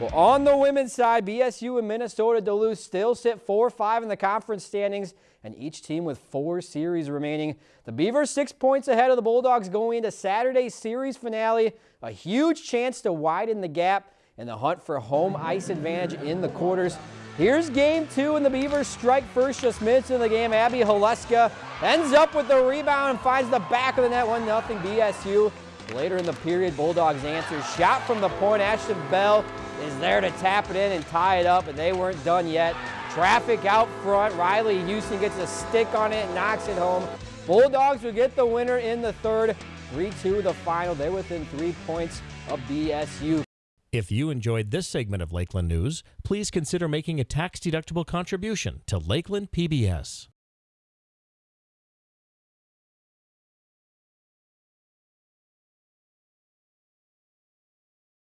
Well, on the women's side, BSU and Minnesota Duluth still sit 4-5 in the conference standings, and each team with four series remaining. The Beavers six points ahead of the Bulldogs going into Saturday's series finale. A huge chance to widen the gap in the hunt for home ice advantage in the quarters. Here's game two, and the Beavers strike first just minutes into the game. Abby Haleska ends up with the rebound and finds the back of the net, 1-0 BSU. Later in the period, Bulldogs answer. Shot from the point, Ashton Bell is there to tap it in and tie it up, but they weren't done yet. Traffic out front. Riley Houston gets a stick on it and knocks it home. Bulldogs will get the winner in the third. 3-2 the final. They're within three points of BSU. If you enjoyed this segment of Lakeland News, please consider making a tax-deductible contribution to Lakeland PBS.